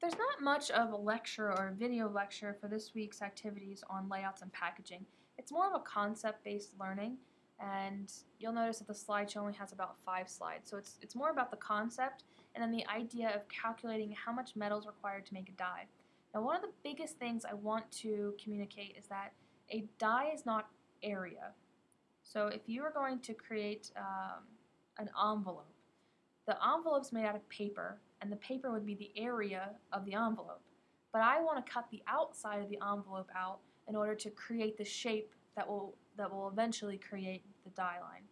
There's not much of a lecture or a video lecture for this week's activities on layouts and packaging. It's more of a concept-based learning and you'll notice that the slideshow only has about five slides. So it's, it's more about the concept and then the idea of calculating how much metal is required to make a die. Now one of the biggest things I want to communicate is that a die is not area. So if you are going to create um, an envelope, the envelope's made out of paper and the paper would be the area of the envelope. But I want to cut the outside of the envelope out in order to create the shape that will that will eventually create the die line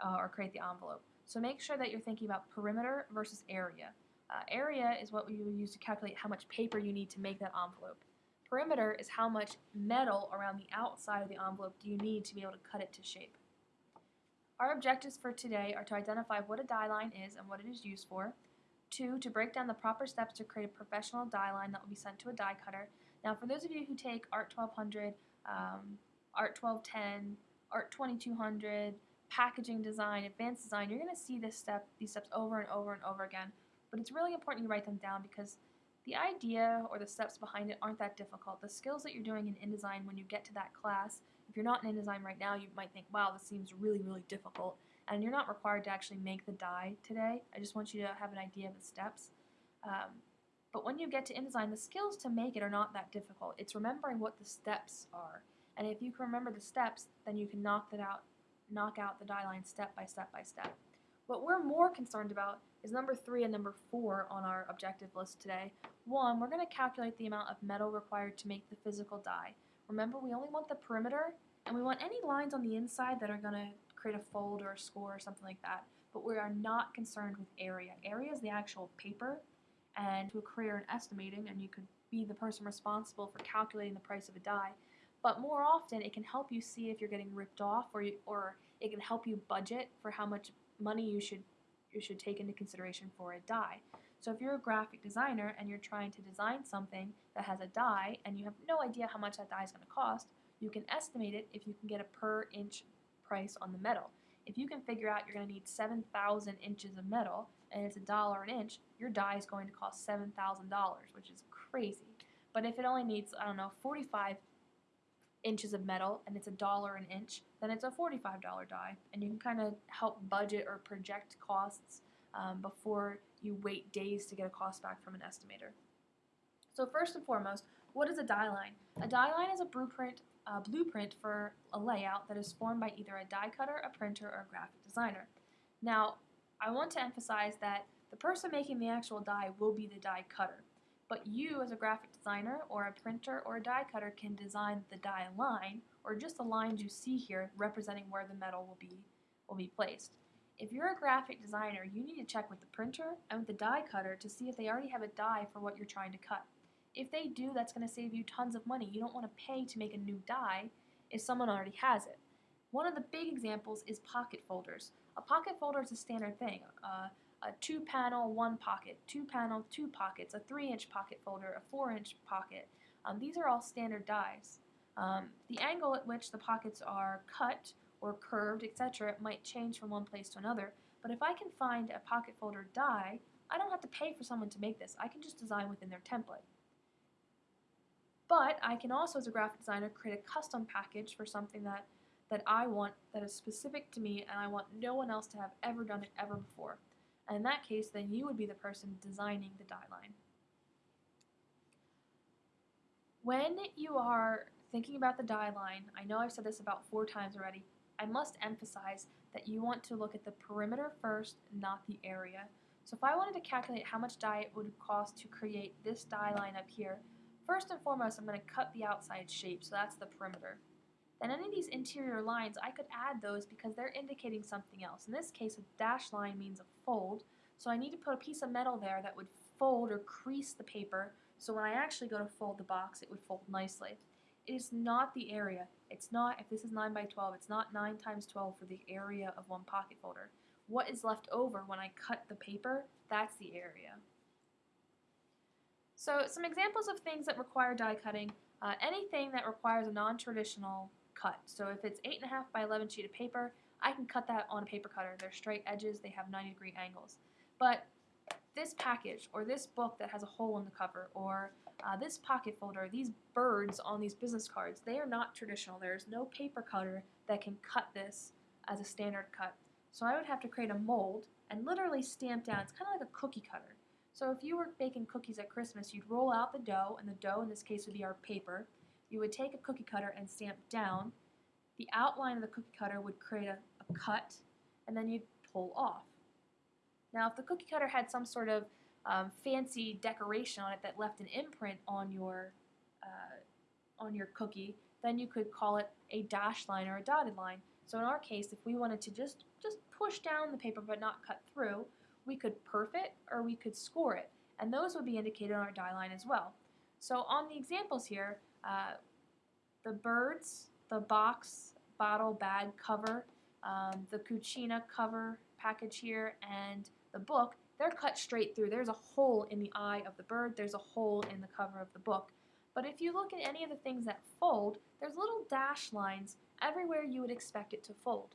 uh, or create the envelope. So make sure that you're thinking about perimeter versus area. Uh, area is what we use to calculate how much paper you need to make that envelope. Perimeter is how much metal around the outside of the envelope do you need to be able to cut it to shape. Our objectives for today are to identify what a die line is and what it is used for, Two, to break down the proper steps to create a professional die line that will be sent to a die cutter. Now, for those of you who take ART 1200, um, ART 1210, ART 2200, packaging design, advanced design, you're going to see this step, these steps over and over and over again. But it's really important you write them down because the idea or the steps behind it aren't that difficult. The skills that you're doing in InDesign when you get to that class, if you're not in InDesign right now, you might think, wow, this seems really, really difficult and you're not required to actually make the die today. I just want you to have an idea of the steps. Um, but when you get to InDesign, the skills to make it are not that difficult. It's remembering what the steps are. And if you can remember the steps, then you can knock that out, knock out the die line step by step by step. What we're more concerned about is number three and number four on our objective list today. One, we're going to calculate the amount of metal required to make the physical die. Remember, we only want the perimeter, and we want any lines on the inside that are going to create a fold or a score or something like that. But we are not concerned with area. Area is the actual paper, and to a career in estimating, and you could be the person responsible for calculating the price of a die. But more often, it can help you see if you're getting ripped off, or you, or it can help you budget for how much money you should you should take into consideration for a die. So if you're a graphic designer and you're trying to design something that has a die and you have no idea how much that die is going to cost, you can estimate it if you can get a per inch price on the metal. If you can figure out you're going to need 7,000 inches of metal and it's a dollar an inch, your die is going to cost $7,000, which is crazy. But if it only needs, I don't know, 45 inches of metal and it's a dollar an inch, then it's a $45 die. And you can kind of help budget or project costs um, before you wait days to get a cost back from an estimator. So first and foremost, what is a die line? A die line is a blueprint blueprint for a layout that is formed by either a die cutter, a printer, or a graphic designer. Now, I want to emphasize that the person making the actual die will be the die cutter, but you as a graphic designer or a printer or a die cutter can design the die line or just the lines you see here representing where the metal will be, will be placed. If you're a graphic designer, you need to check with the printer and with the die cutter to see if they already have a die for what you're trying to cut. If they do, that's going to save you tons of money. You don't want to pay to make a new die if someone already has it. One of the big examples is pocket folders. A pocket folder is a standard thing. Uh, a two panel, one pocket, two panel, two pockets, a three inch pocket folder, a four inch pocket. Um, these are all standard dies. Um, the angle at which the pockets are cut or curved, etc., It might change from one place to another, but if I can find a pocket folder die, I don't have to pay for someone to make this. I can just design within their template. But I can also, as a graphic designer, create a custom package for something that, that I want that is specific to me and I want no one else to have ever done it ever before. And in that case, then you would be the person designing the die line. When you are thinking about the die line, I know I've said this about four times already, I must emphasize that you want to look at the perimeter first, not the area. So if I wanted to calculate how much die it would cost to create this die line up here, First and foremost, I'm going to cut the outside shape, so that's the perimeter. Then any of these interior lines, I could add those because they're indicating something else. In this case, a dash line means a fold, so I need to put a piece of metal there that would fold or crease the paper, so when I actually go to fold the box, it would fold nicely. It is not the area. It's not, if this is 9 by 12, it's not 9 times 12 for the area of one pocket folder. What is left over when I cut the paper, that's the area. So some examples of things that require die cutting, uh, anything that requires a non-traditional cut. So if it's 8.5 by 11 sheet of paper, I can cut that on a paper cutter. They're straight edges, they have 90 degree angles. But this package or this book that has a hole in the cover or uh, this pocket folder, these birds on these business cards, they are not traditional. There's no paper cutter that can cut this as a standard cut. So I would have to create a mold and literally stamp down. It's kind of like a cookie cutter. So if you were baking cookies at Christmas, you'd roll out the dough, and the dough in this case would be our paper. You would take a cookie cutter and stamp down. The outline of the cookie cutter would create a, a cut, and then you'd pull off. Now, if the cookie cutter had some sort of um, fancy decoration on it that left an imprint on your uh, on your cookie, then you could call it a dashed line or a dotted line. So in our case, if we wanted to just just push down the paper but not cut through, we could perf it or we could score it, and those would be indicated on our die line as well. So on the examples here, uh, the birds, the box, bottle, bag cover, um, the Cucina cover package here, and the book, they're cut straight through. There's a hole in the eye of the bird, there's a hole in the cover of the book. But if you look at any of the things that fold, there's little dash lines everywhere you would expect it to fold.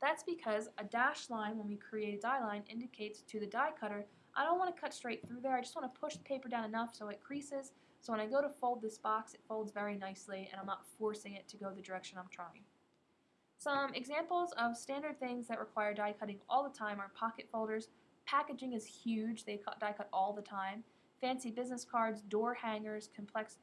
That's because a dash line, when we create a die line, indicates to the die cutter, I don't want to cut straight through there, I just want to push the paper down enough so it creases, so when I go to fold this box, it folds very nicely and I'm not forcing it to go the direction I'm trying. Some examples of standard things that require die cutting all the time are pocket folders. Packaging is huge, they cut, die cut all the time. Fancy business cards, door hangers, complex,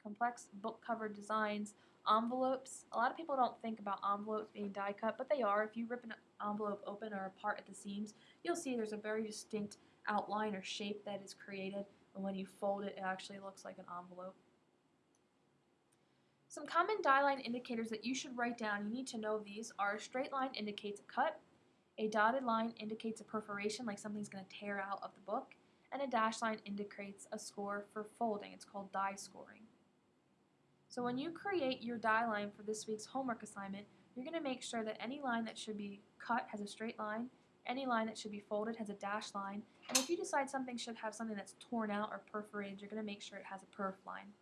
complex book cover designs, envelopes. A lot of people don't think about envelopes being die cut, but they are. If you rip an envelope open or apart at the seams, you'll see there's a very distinct outline or shape that is created, and when you fold it, it actually looks like an envelope. Some common die line indicators that you should write down, you need to know these, are a straight line indicates a cut, a dotted line indicates a perforation, like something's going to tear out of the book, and a dash line indicates a score for folding. It's called die scoring. So when you create your die line for this week's homework assignment, you're going to make sure that any line that should be cut has a straight line, any line that should be folded has a dash line, and if you decide something should have something that's torn out or perforated, you're going to make sure it has a perf line.